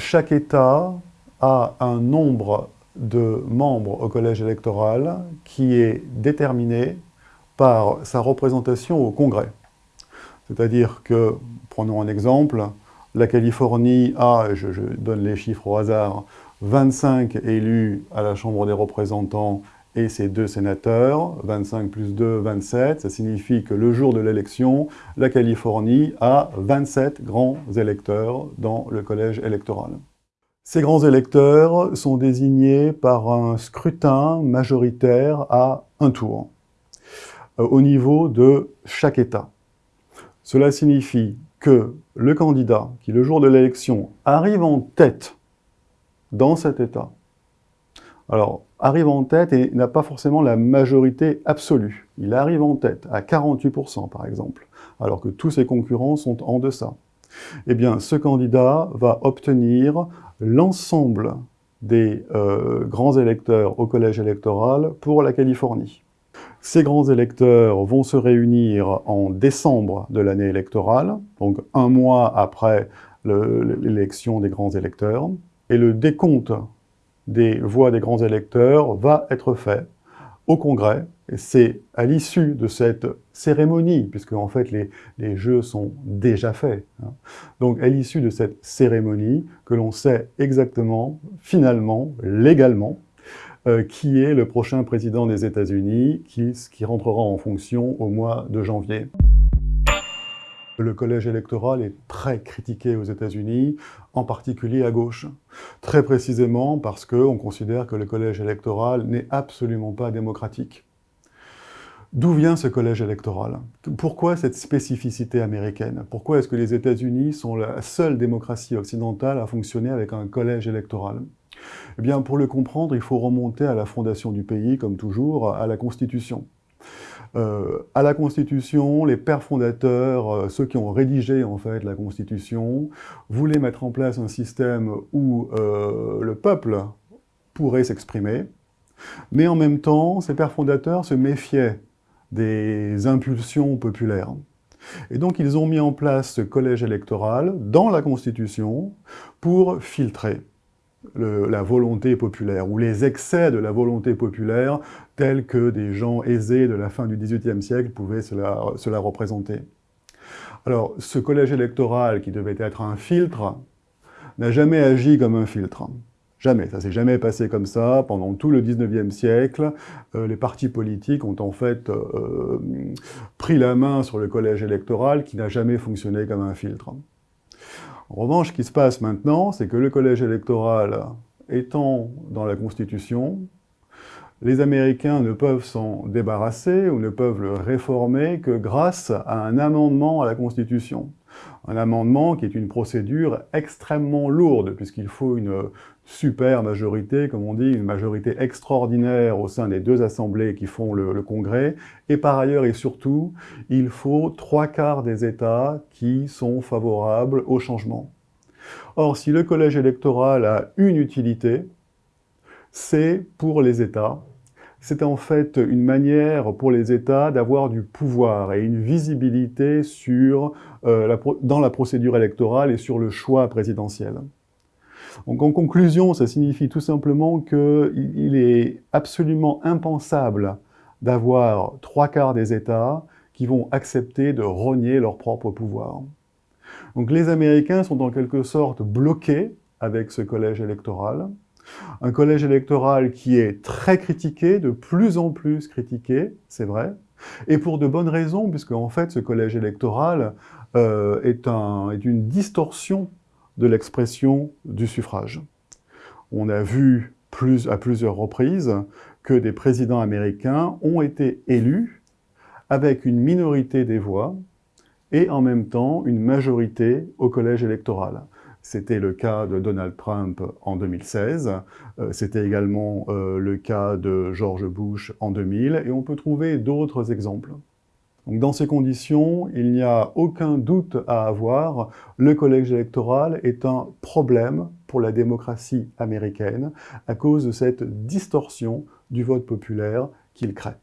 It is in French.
chaque État a un nombre de membres au collège électoral qui est déterminé par sa représentation au Congrès. C'est-à-dire que, prenons un exemple, la Californie a, je, je, donne les chiffres au hasard, 25 élus à la Chambre des représentants et ses deux sénateurs, 25 plus 2, 27, ça signifie que le jour de l'élection, la Californie a 27 grands électeurs dans le collège électoral. Ces grands électeurs sont désignés par un scrutin majoritaire à un tour, euh, au niveau de chaque État. Cela signifie que le candidat qui, le jour de l'élection, arrive en tête dans cet État, alors, arrive en tête et n'a pas forcément la majorité absolue. Il arrive en tête, à 48% par exemple, alors que tous ses concurrents sont en deçà. Eh bien, ce candidat va obtenir l'ensemble des euh, grands électeurs au collège électoral pour la Californie. Ces grands électeurs vont se réunir en décembre de l'année électorale, donc un mois après l'élection des grands électeurs, et le décompte des voix des grands électeurs va être fait au Congrès. C'est à l'issue de cette cérémonie, puisque en fait les, les jeux sont déjà faits, hein. donc à l'issue de cette cérémonie que l'on sait exactement, finalement, légalement, euh, qui est le prochain président des États-Unis, qui, qui rentrera en fonction au mois de janvier. Le collège électoral est très critiqué aux États-Unis, en particulier à gauche. Très précisément parce qu'on considère que le collège électoral n'est absolument pas démocratique. D'où vient ce collège électoral? Pourquoi cette spécificité américaine? Pourquoi est-ce que les États-Unis sont la seule démocratie occidentale à fonctionner avec un collège électoral? Eh bien, pour le comprendre, il faut remonter à la fondation du pays, comme toujours, à la Constitution. Euh, à la Constitution, les pères fondateurs, euh, ceux qui ont rédigé en fait la Constitution, voulaient mettre en place un système où euh, le peuple pourrait s'exprimer, mais en même temps, ces pères fondateurs se méfiaient des impulsions populaires. Et donc ils ont mis en place ce collège électoral dans la Constitution pour filtrer la volonté populaire, ou les excès de la volonté populaire, tels que des gens aisés de la fin du XVIIIe siècle pouvaient cela, représenter. Alors, ce collège électoral, qui devait être un filtre, n'a jamais agi comme un filtre. Jamais, ça s'est jamais passé comme ça. Pendant tout le XIXe siècle, euh, les partis politiques ont en fait euh, pris la main sur le collège électoral qui n'a jamais fonctionné comme un filtre. En revanche, ce qui se passe maintenant, c'est que le collège électoral étant dans la Constitution, les Américains ne peuvent s'en débarrasser ou ne peuvent le réformer que grâce à un amendement à la Constitution. Un amendement qui est une procédure extrêmement lourde, puisqu'il faut une super majorité, comme on dit, une majorité extraordinaire au sein des deux assemblées qui font le, Congrès, et par ailleurs et surtout, il faut trois quarts des États qui sont favorables au changement. Or, si le collège électoral a une utilité, c'est pour les États c'est en fait une manière pour les États d'avoir du pouvoir et une visibilité euh, dans la procédure électorale et sur le choix présidentiel. Donc en conclusion, ça signifie tout simplement qu'il est absolument impensable d'avoir trois quarts des États qui vont accepter de rogner leur propre pouvoir. Donc les Américains sont en quelque sorte bloqués avec ce collège électoral, un collège électoral qui est très critiqué, de plus en plus critiqué, c'est vrai, et pour de bonnes raisons, puisque en fait ce collège électoral euh, est, un, est une distorsion de l'expression du suffrage. On a vu à plusieurs reprises que des présidents américains ont été élus avec une minorité des voix et en même temps une majorité au collège électoral. C'était le cas de Donald Trump en 2016, euh, c'était également euh, le cas de George Bush en 2000, et on peut trouver d'autres exemples. Donc dans ces conditions, il n'y a aucun doute à avoir, le collège électoral est un problème pour la démocratie américaine à cause de cette distorsion du vote populaire qu'il crée.